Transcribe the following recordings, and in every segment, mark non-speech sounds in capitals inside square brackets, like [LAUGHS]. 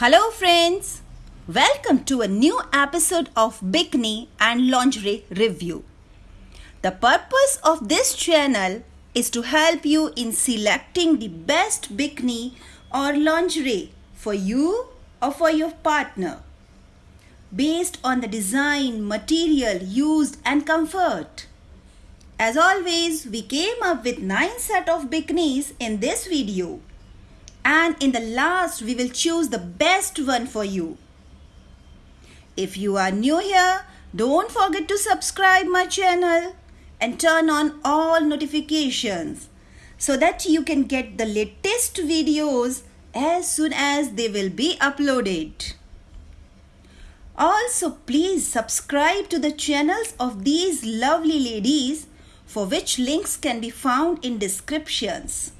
Hello friends! Welcome to a new episode of Bikini and Lingerie Review. The purpose of this channel is to help you in selecting the best bikini or lingerie for you or for your partner based on the design, material used and comfort. As always, we came up with 9 set of bikinis in this video and in the last we will choose the best one for you. If you are new here, don't forget to subscribe my channel and turn on all notifications so that you can get the latest videos as soon as they will be uploaded. Also, please subscribe to the channels of these lovely ladies for which links can be found in descriptions.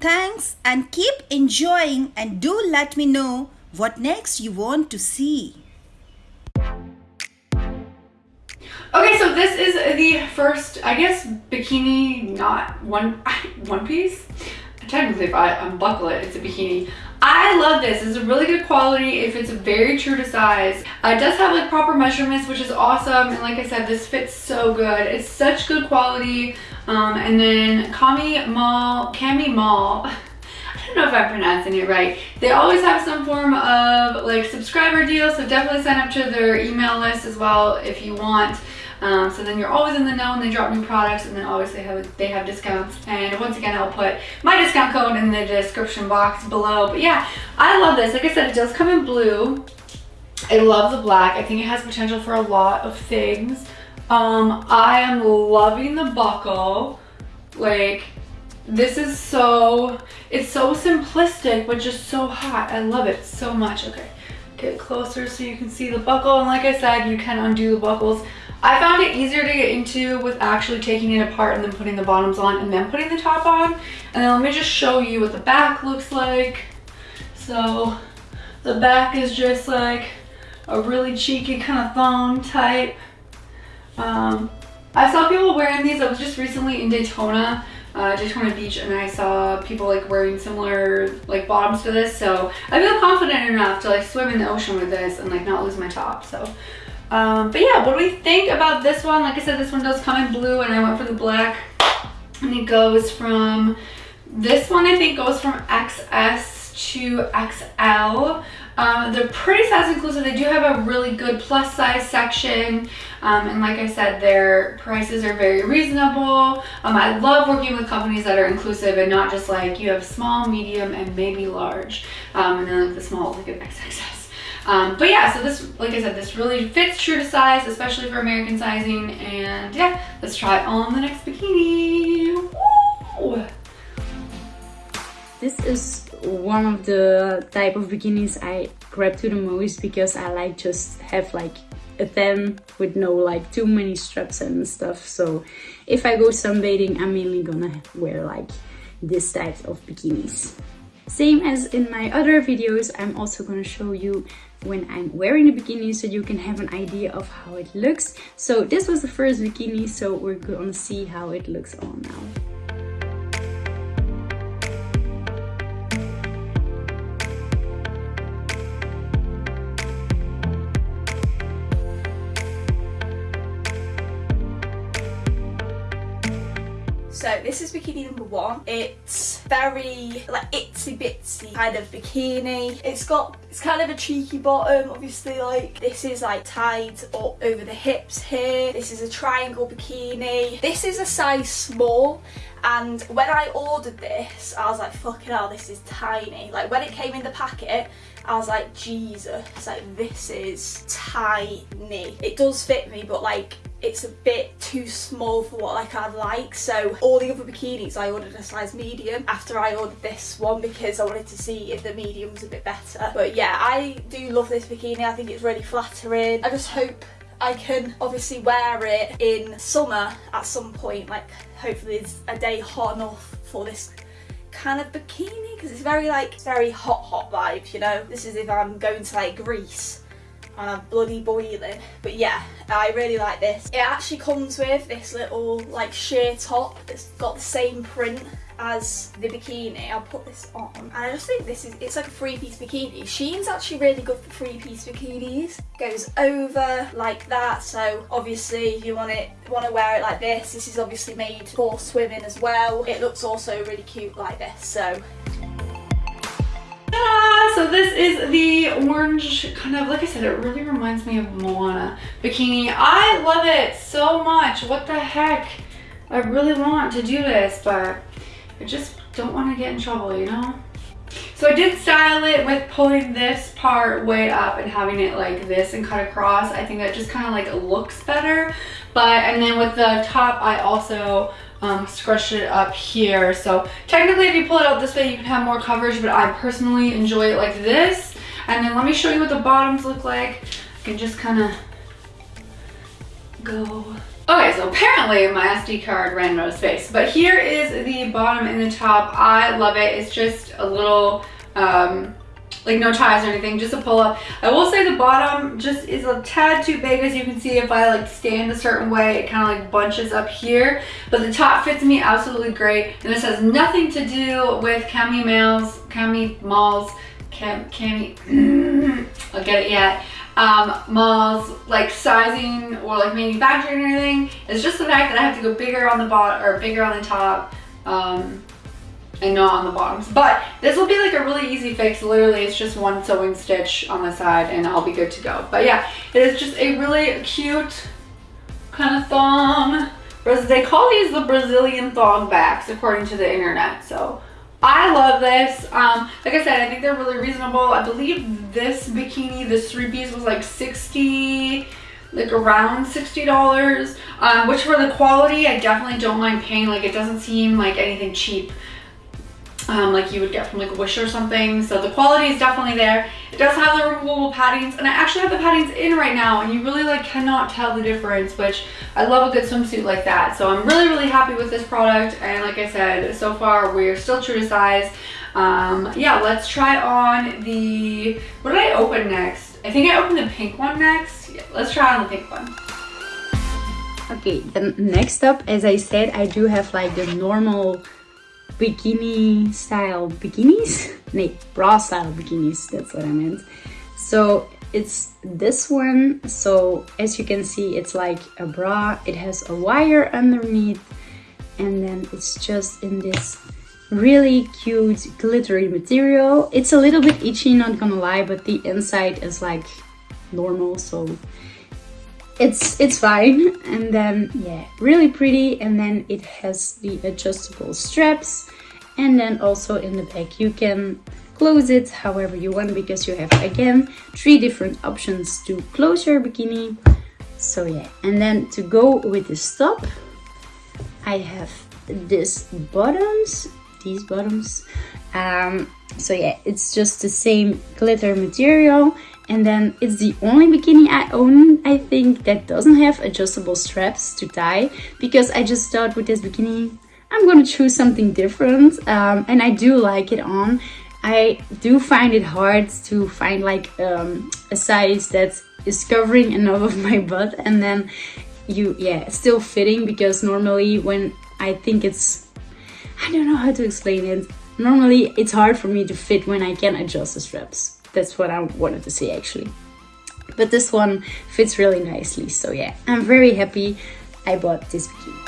Thanks and keep enjoying and do let me know what next you want to see. Okay, so this is the first, I guess, bikini, not one [LAUGHS] one piece. Technically, if I unbuckle it, it's a bikini. I love this. It's a really good quality. If it's very true to size. Uh, it does have like proper measurements, which is awesome. And like I said, this fits so good. It's such good quality. Um, and then Kami Mall, Cami Mall. [LAUGHS] I don't know if I'm pronouncing it right. They always have some form of like subscriber deal, so definitely sign up to their email list as well if you want. Um, so then you're always in the know and they drop new products and then always they have, they have discounts. And once again, I'll put my discount code in the description box below. But yeah, I love this. Like I said, it does come in blue. I love the black. I think it has potential for a lot of things. Um, I am loving the buckle. Like, this is so, it's so simplistic, but just so hot. I love it so much. Okay, get closer so you can see the buckle. And like I said, you can undo the buckles. I found it easier to get into with actually taking it apart and then putting the bottoms on and then putting the top on. And then let me just show you what the back looks like. So the back is just like a really cheeky kind of thong type. Um, I saw people wearing these. I was just recently in Daytona, uh, Daytona Beach, and I saw people like wearing similar like bottoms to this. So I feel confident enough to like swim in the ocean with this and like not lose my top. So um, but yeah, what do we think about this one? Like I said, this one does come in blue and I went for the black. And it goes from, this one I think goes from XS to XL. Um, they're pretty size inclusive. They do have a really good plus size section. Um, and like I said, their prices are very reasonable. Um, I love working with companies that are inclusive and not just like you have small, medium, and maybe large. Um, and then like the small, like an XXS. Um, but yeah, so this, like I said, this really fits true to size, especially for American sizing. And yeah, let's try on the next bikini. Woo! This is one of the type of bikinis I grab to the most because I like just have like a 10 with no like too many straps and stuff. So if I go sunbathing, I'm mainly gonna wear like this type of bikinis. Same as in my other videos, I'm also gonna show you when I'm wearing a bikini so you can have an idea of how it looks. So this was the first bikini, so we're gonna see how it looks on now. So this is bikini number one. It's very like itsy bitsy kind of bikini. It's got, it's kind of a cheeky bottom. Obviously like this is like tied up over the hips here. This is a triangle bikini. This is a size small and when I ordered this I was like fucking hell this is tiny like when it came in the packet I was like Jesus like this is tiny it does fit me but like it's a bit too small for what like I'd like so all the other bikinis I ordered a size medium after I ordered this one because I wanted to see if the medium was a bit better. But yeah I do love this bikini. I think it's really flattering. I just hope I can obviously wear it in summer at some point like hopefully it's a day hot enough for this kind of bikini because it's very like very hot hot vibes you know? This is if I'm going to like Greece and bloody boiling. But yeah, I really like this. It actually comes with this little like sheer top that's got the same print as the bikini. I'll put this on. And I just think this is, it's like a three-piece bikini. Shein's actually really good for three-piece bikinis. Goes over like that. So obviously you want it, want to wear it like this, this is obviously made for swimming as well. It looks also really cute like this. So so this is the orange kind of, like I said, it really reminds me of Moana bikini. I love it so much. What the heck? I really want to do this, but I just don't want to get in trouble, you know? So I did style it with pulling this part way up and having it like this and cut across. I think that just kind of like looks better. But, and then with the top, I also um, scrunch it up here. So technically if you pull it out this way, you can have more coverage, but I personally enjoy it like this. And then let me show you what the bottoms look like. I can just kind of go. Okay, so apparently my SD card ran out of space, but here is the bottom and the top. I love it. It's just a little, um, like no ties or anything, just a pull up. I will say the bottom just is a tad too big as you can see if I like stand a certain way, it kind of like bunches up here. But the top fits me absolutely great. And this has nothing to do with Cami Males, Cami Malls, Cam, Cami, [CLEARS THROAT] I'll get it yet. Um, malls like sizing or like manufacturing or anything. It's just the fact that I have to go bigger on the bottom or bigger on the top. Um, and not on the bottoms. But this will be like a really easy fix. Literally, it's just one sewing stitch on the side and I'll be good to go. But yeah, it is just a really cute kind of thong. They call these the Brazilian thong backs according to the internet. So I love this. Um, like I said, I think they're really reasonable. I believe this bikini, this three piece was like 60 like around $60 um, which for the quality I definitely don't mind paying like it doesn't seem like anything cheap um, like you would get from like Wish or something. So the quality is definitely there. It does have the removable paddings and I actually have the paddings in right now and you really like cannot tell the difference, which I love a good swimsuit like that. So I'm really, really happy with this product. And like I said, so far we're still true to size. Um, yeah, let's try on the, what did I open next? I think I opened the pink one next. Yeah, let's try on the pink one. Okay, then next up, as I said, I do have like the normal bikini style bikinis? [LAUGHS] No bra style bikinis that's what i meant. So it's this one. So as you can see it's like a bra. It has a wire underneath. And then it's just in this really cute glittery material. It's a little bit itchy not gonna lie but the inside is like normal so it's it's fine. And then yeah really pretty. And then it has the adjustable straps. And then also in the back you can close it however you want because you have again three different options to close your bikini. So yeah. And then to go with the top i have this bottoms. These bottoms um so yeah it's just the same glitter material and then it's the only bikini I own, I think, that doesn't have adjustable straps to tie. Because I just thought with this bikini, I'm gonna choose something different. Um, and I do like it on. I do find it hard to find like um, a size that is covering enough of my butt and then you, yeah, still fitting because normally when I think it's, I don't know how to explain it. Normally it's hard for me to fit when I can adjust the straps. That's what I wanted to say actually. But this one fits really nicely. So yeah, I'm very happy I bought this bikini.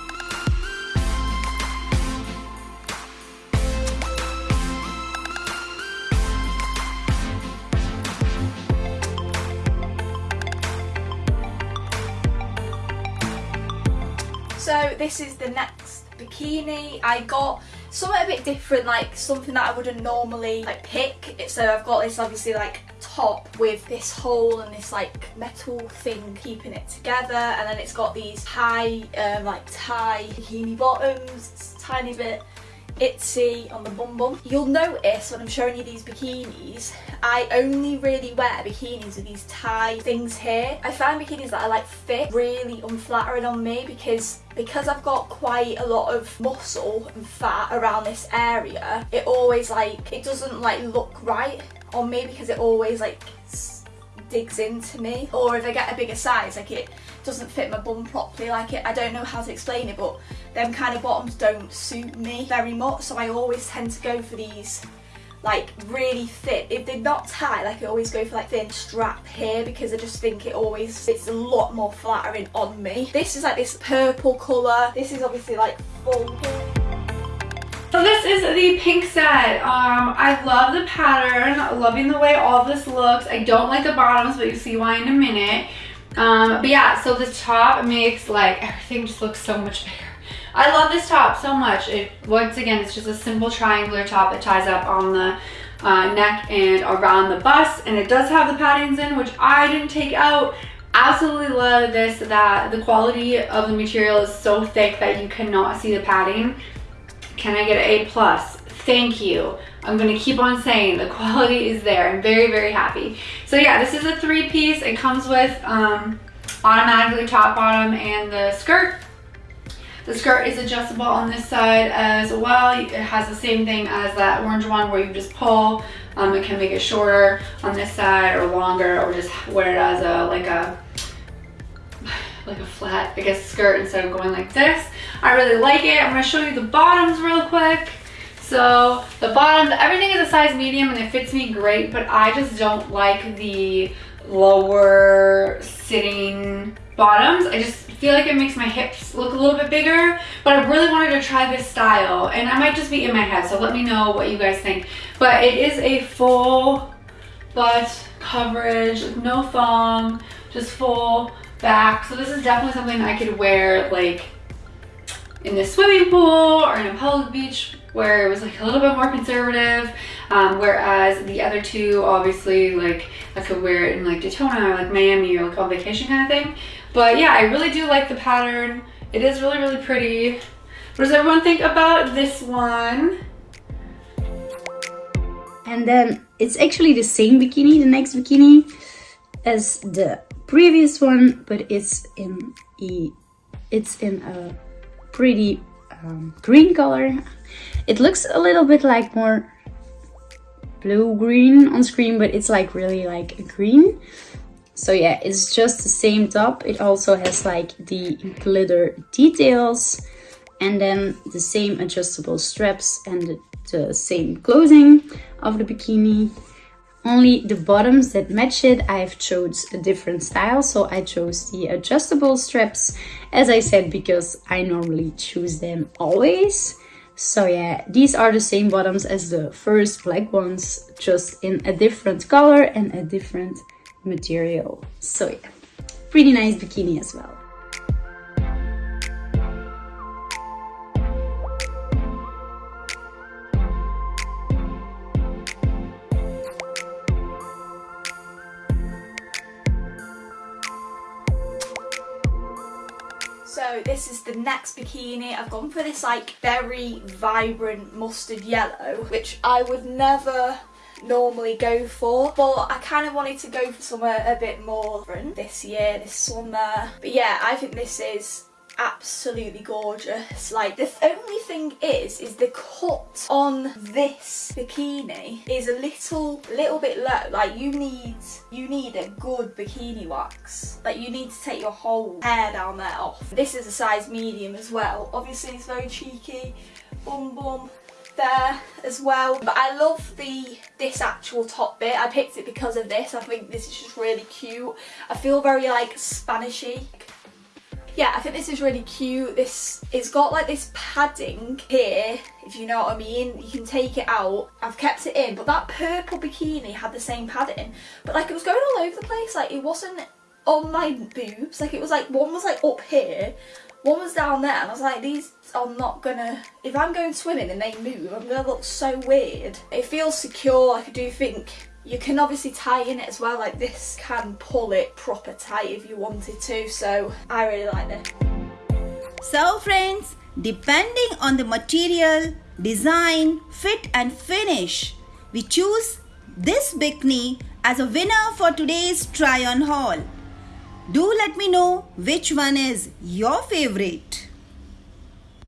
So this is the next bikini. I got something a bit different, like something that I wouldn't normally like pick. So I've got this obviously like top with this hole and this like metal thing keeping it together and then it's got these high um, like tie bikini bottoms, tiny bit itsy on the bum bum. You'll notice when I'm showing you these bikinis, I only really wear bikinis with these tie things here. I find bikinis that I like fit really unflattering on me because because I've got quite a lot of muscle and fat around this area, it always like, it doesn't like look right on me because it always like digs into me or if I get a bigger size like it doesn't fit my bum properly like it I don't know how to explain it but them kind of bottoms don't suit me very much so I always tend to go for these like really thick if they're not tight like I always go for like thin strap here because I just think it always it's a lot more flattering on me this is like this purple colour this is obviously like full so this is the pink set. Um, I love the pattern, loving the way all this looks. I don't like the bottoms, but you see why in a minute. Um, but yeah, so the top makes like everything just looks so much bigger. I love this top so much. It Once again, it's just a simple triangular top that ties up on the uh, neck and around the bust. And it does have the paddings in, which I didn't take out. Absolutely love this, that the quality of the material is so thick that you cannot see the padding. Can I get an A plus? Thank you. I'm gonna keep on saying the quality is there. I'm very, very happy. So yeah, this is a three piece. It comes with um, automatically top, bottom, and the skirt. The skirt is adjustable on this side as well. It has the same thing as that orange one where you just pull. Um, it can make it shorter on this side or longer or just wear it as a like a [SIGHS] like a flat, I guess, skirt instead of going like this. I really like it. I'm gonna show you the bottoms real quick. So the bottoms, everything is a size medium and it fits me great, but I just don't like the lower sitting bottoms. I just feel like it makes my hips look a little bit bigger, but I really wanted to try this style and I might just be in my head, so let me know what you guys think. But it is a full butt coverage, no thong, just full back. So this is definitely something I could wear like in the swimming pool or in a public beach where it was like a little bit more conservative um, whereas the other two obviously like I could wear it in like Daytona or like Miami or like on vacation kind of thing. But yeah I really do like the pattern. It is really really pretty. What does everyone think about this one? And then it's actually the same bikini the next bikini as the previous one but it's in a it's in a pretty um, green color. It looks a little bit like more blue-green on screen, but it's like really like a green. So yeah, it's just the same top. It also has like the glitter details and then the same adjustable straps and the, the same clothing of the bikini. Only the bottoms that match it, I've chose a different style. So I chose the adjustable straps, as I said, because I normally choose them always. So yeah, these are the same bottoms as the first black ones, just in a different color and a different material. So yeah, pretty nice bikini as well. This is the next bikini. I've gone for this like very vibrant mustard yellow, which I would never normally go for but I kind of wanted to go for somewhere a bit more different this year, this summer but yeah I think this is absolutely gorgeous. Like the only thing is is the cut on this bikini is a little little bit low. Like you need you need a good bikini wax. Like you need to take your whole hair down there off. This is a size medium as well. Obviously it's very cheeky. Bum bum. There as well. But I love the this actual top bit. I picked it because of this. I think this is just really cute. I feel very like Spanishy yeah, I think this is really cute. This It's got like this padding here, if you know what I mean. You can take it out. I've kept it in, but that purple bikini had the same padding. But like it was going all over the place. Like it wasn't on my boobs. Like it was like, one was like up here, one was down there. And I was like, these are not gonna, if I'm going swimming and they move, I'm gonna look so weird. It feels secure. Like I do think you can obviously tie in it as well, like this can pull it proper tight if you wanted to, so I really like this. So friends, depending on the material, design, fit and finish, we choose this bikini as a winner for today's try on haul. Do let me know which one is your favorite.